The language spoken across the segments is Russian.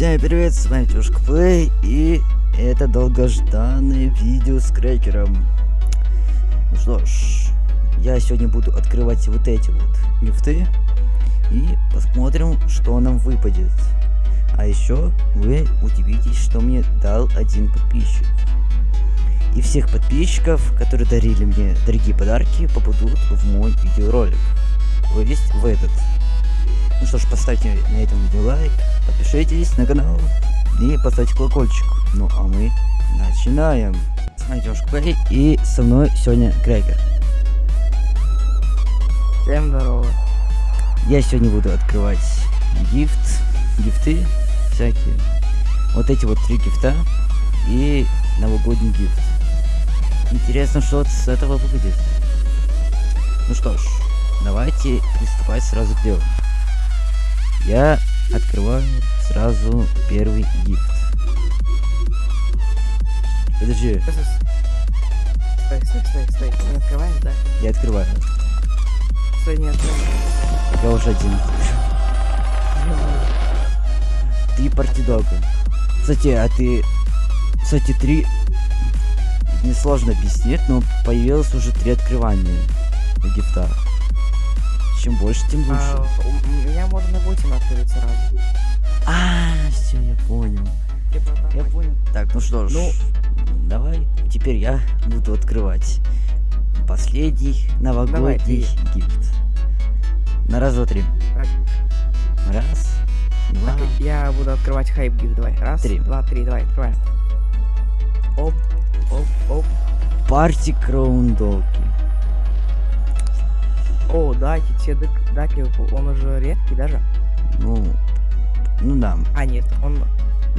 Всем привет, с вами Тюшка Плей, и это долгожданное видео с крекером. Ну что ж, я сегодня буду открывать вот эти вот гифты, и посмотрим, что нам выпадет. А еще вы удивитесь, что мне дал один подписчик. И всех подписчиков, которые дарили мне дорогие подарки, попадут в мой видеоролик. То есть в этот. Ну что ж, поставьте на этом видео лайк, подпишитесь на канал и поставьте колокольчик. Ну а мы начинаем. С вами Девушка Плей и со мной сегодня Крекер. Всем здорово. Я сегодня буду открывать гифт, гифты всякие. Вот эти вот три гифта и новогодний гифт. Интересно, что с этого выйдет. Ну что ж, давайте приступать сразу к делу. Я открываю сразу первый гифт. Подожди, Стой, стой, стой, стой. Не открываешь, да? я открываю. Стой, не открываешь. Я уже один. Три партидога. Кстати, а ты... Кстати, три... Несложно объяснить, но появилось уже три открывания на гифтах. Чем больше, тем лучше. А, у у меня можно 8 открыть сразу. А, все, я понял. Я понял. Так, ну что ж, Ну. давай теперь я буду открывать последний новогодний ты. гифт. На раз, два, три. Раз, два, Так, я буду открывать хайп гиф. Давай. Раз, Три. два, три. Давай, открываем. Оп, оп, оп. парти краундоки. О, даки, все дак- даки, он уже редкий даже. Ну, ну да, А, нет, он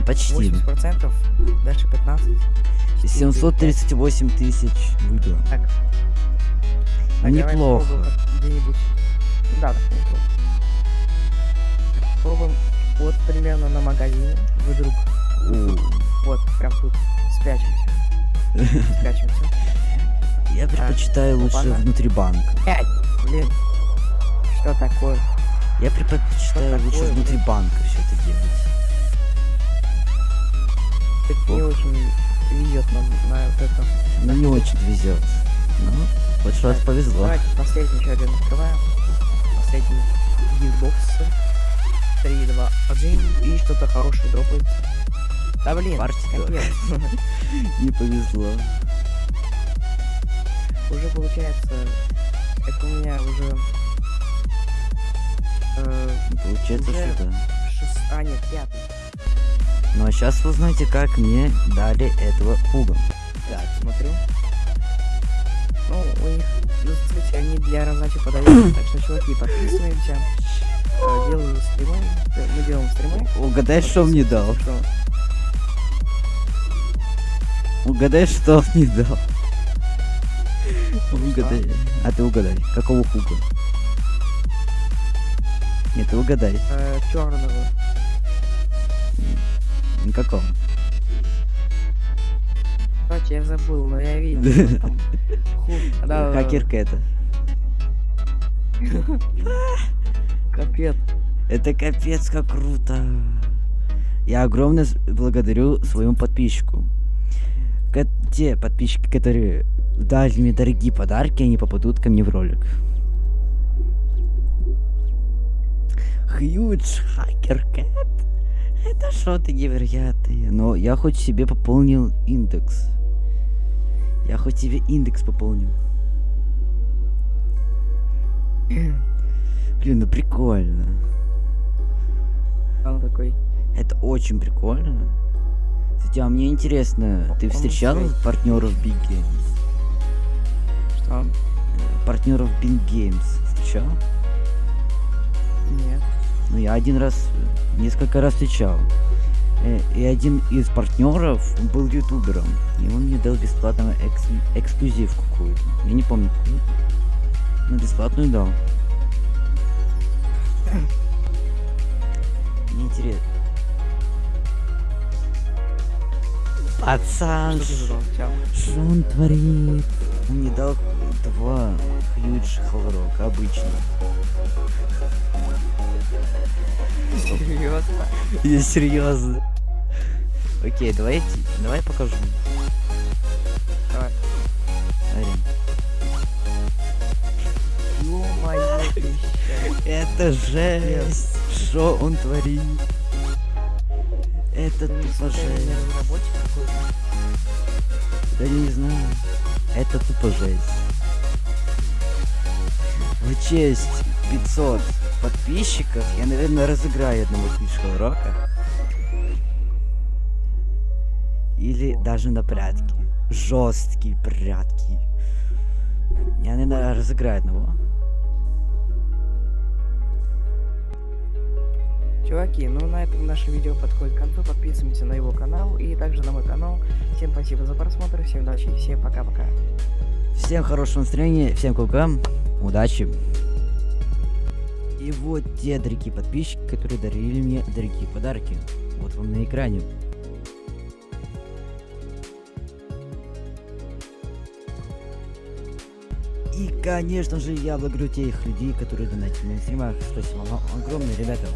почти. 80%, дальше 15. 738 тысяч выиграл. Так. Так, неплохо. где-нибудь. Да, так неплохо. Пробуем вот примерно на магазине. Вдруг. О, Вот, прям тут спрячемся. Спрячемся. Я предпочитаю лучше опа-на. внутри банка. Пять! Блин. Что такое? Я предпочитаю Что лучше такое, внутри блин? банка все это делать. Это не очень везет нам на вот это. Ну не очень везет. Ну, хоть раз Так, повезло. Давайте последний еще один открываем. Последний гифтбокс. 3, 2, 1. И что-то хорошее дропается. Да блин, капец. Не повезло. Уже получается, это у меня уже э, Получается, Уже- что да. шест... А, нет, пятый. Ну а сейчас вы знаете, как мне дали этого пуга. Так, смотрю. Ну, у них, ну, кстати, они для раздачи подают. так что, чуваки, подписываемся. Э, делаю стримы. э, Мы делаем стримы. Угадай, что мне дал. Что? Угадай, что он мне дал. Угадай. А ты угадай. Какого хуга? Нет, ты угадай. Э, черного. Никакого. Кстати, я забыл, но я видел. там да, Хакерка это. Капец. Это капец как круто. Я огромно с- благодарю своему подписчику. Ко- те подписчики, которые дали мне дорогие подарки, они попадут ко мне в ролик. Хьюдж Хакер Кэт. Это что-то невероятное. Но я хоть себе пополнил индекс. Я хоть себе индекс пополнил. Блин, ну прикольно. Он такой. Это очень прикольно. Кстати, а мне интересно, ты встречал партнеров Big Что? Партнеров Big Games встречал? Нет. Ну, я один раз, несколько раз встречал. Э, И один из партнеров был ютубером. И он мне дал бесплатно экс- эксклюзив какую-то. Я не помню какую. Но бесплатную дал. Мне интересно. Пацан, Что? Что он творит? Он мне дал два хьюдж хлорок, обычно. Серьезно? Я серьезно. Окей, давайте, давай покажу. Давай. Ё-моё. Это жесть! Что он творит? Это тупо жесть. Да не знаю. Это тупо жесть. В честь 500 подписчиков я, наверное, разыграю одного фишка урока. Или даже на прятки. Жесткие прятки. Я, наверное, разыграю одного. Чуваки, ну на этом наше видео подходит к концу. Подписываемся на его канал и также на мой канал. Всем спасибо за просмотр, всем удачи, и всем пока-пока. Всем хорошего настроения, всем кулкам, удачи. И вот те дорогие подписчики, которые дарили мне дорогие подарки. Вот вам на экране. И, конечно же, я благодарю тех людей, которые донатили на стримах. Спасибо вам огромное, ребята.